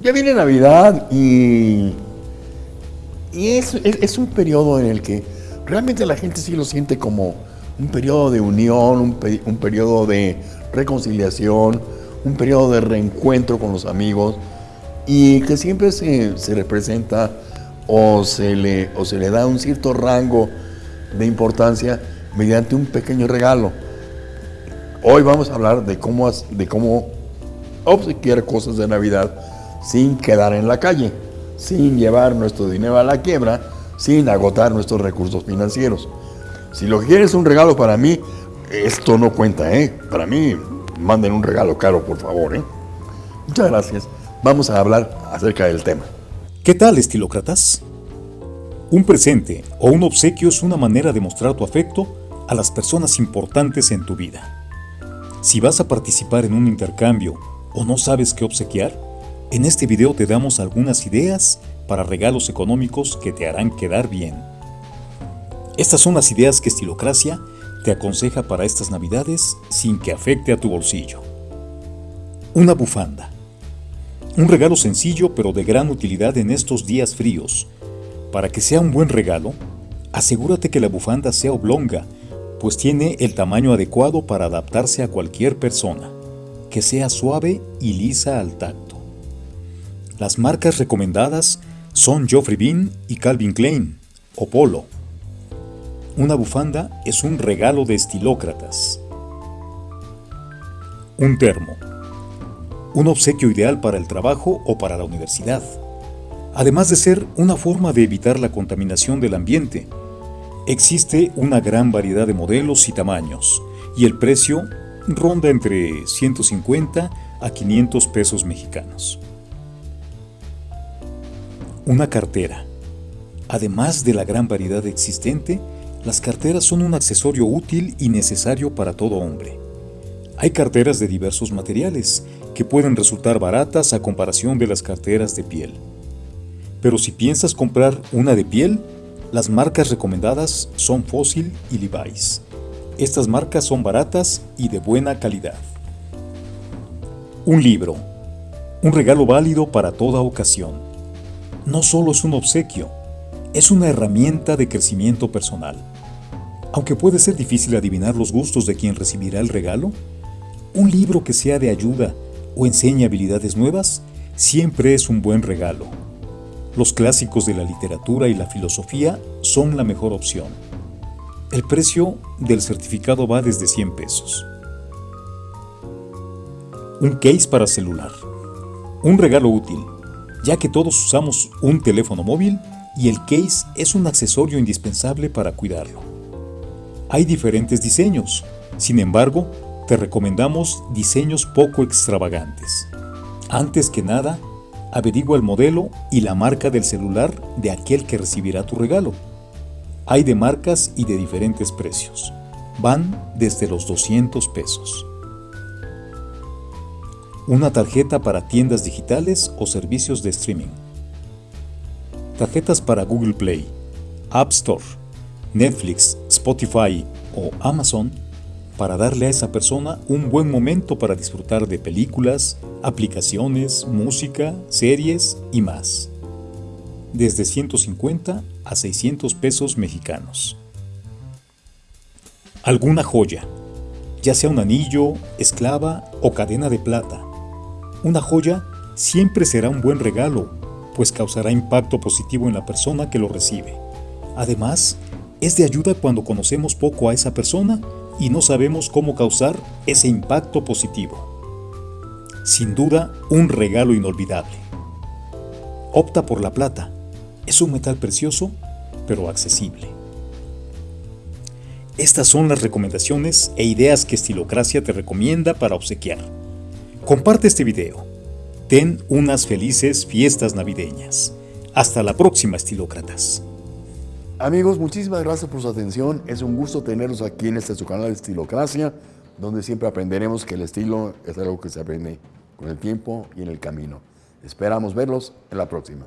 Ya viene Navidad y, y es, es- un periodo en el que realmente la gente sí lo siente como un periodo de unión, un, un periodo de reconciliación, un periodo de reencuentro con los amigos y que siempre se, se representa o se, le, o se le da un cierto rango de importancia mediante un pequeño regalo. Hoy vamos a hablar de cómo, de cómo obsequiar cosas de Navidad sin quedar en la calle, sin llevar nuestro dinero a la quiebra, sin agotar nuestros recursos financieros. Si lo quieres es un regalo para mí, esto no cuenta, ¿eh? Para mí, manden un regalo caro, por favor, ¿eh? Muchas gracias. Vamos a hablar acerca del tema. ¿Qué tal, estilócratas? Un presente o un obsequio es una manera de mostrar tu afecto a las personas importantes en tu vida. Si vas a participar en un intercambio o no sabes qué obsequiar, en este video te damos algunas ideas para regalos económicos que te harán quedar bien. Estas son las ideas que Estilocracia te aconseja para estas navidades sin que afecte a tu bolsillo. Una bufanda. Un regalo sencillo pero de gran utilidad en estos días fríos. Para que sea un buen regalo, asegúrate que la bufanda sea oblonga, pues tiene el tamaño adecuado para adaptarse a cualquier persona, que sea suave y lisa al tacto. Las marcas recomendadas son Geoffrey Bean y Calvin Klein, o Polo. Una bufanda es un regalo de estilócratas. Un termo un obsequio ideal para el trabajo o para la universidad, además de ser una forma de evitar la contaminación del ambiente. Existe una gran variedad de modelos y tamaños, y el precio ronda entre 150 a 500 pesos mexicanos. Una cartera. Además de la gran variedad existente, las carteras son un accesorio útil y necesario para todo hombre. Hay carteras de diversos materiales que pueden resultar baratas a comparación de las carteras de piel. Pero si piensas comprar una de piel, las marcas recomendadas son Fossil y Levi's. Estas marcas son baratas y de buena calidad. Un libro. Un regalo válido para toda ocasión. No solo es un obsequio, es una herramienta de crecimiento personal. Aunque puede ser difícil adivinar los gustos de quien recibirá el regalo, un libro que sea de ayuda o enseñe habilidades nuevas siempre es un buen regalo. Los clásicos de la literatura y la filosofía son la mejor opción. El precio del certificado va desde 100 pesos. Un case para celular. Un regalo útil, ya que todos usamos un teléfono móvil y el case es un accesorio indispensable para cuidarlo. Hay diferentes diseños, sin embargo, te recomendamos diseños poco extravagantes. Antes que nada, averigua el modelo y la marca del celular de aquel que recibirá tu regalo. Hay de marcas y de diferentes precios. Van desde los 200 pesos. Una tarjeta para tiendas digitales o servicios de streaming. Tarjetas para Google Play, App Store, Netflix, Spotify o Amazon para darle a esa persona un buen momento para disfrutar de películas, aplicaciones, música, series y más. Desde 150 a 600 pesos mexicanos. Alguna joya, ya sea un anillo, esclava o cadena de plata. Una joya siempre será un buen regalo, pues causará impacto positivo en la persona que lo recibe. Además, es de ayuda cuando conocemos poco a esa persona y no sabemos cómo causar ese impacto positivo. Sin duda, un regalo inolvidable. Opta por la plata. Es un metal precioso, pero accesible. Estas son las recomendaciones e ideas que Estilocracia te recomienda para obsequiar. Comparte este video. Ten unas felices fiestas navideñas. Hasta la próxima, estilócratas. Amigos, muchísimas gracias por su atención. Es un gusto tenerlos aquí en este su canal de Estilocracia, donde siempre aprenderemos que el estilo es algo que se aprende con el tiempo y en el camino. Esperamos verlos en la próxima.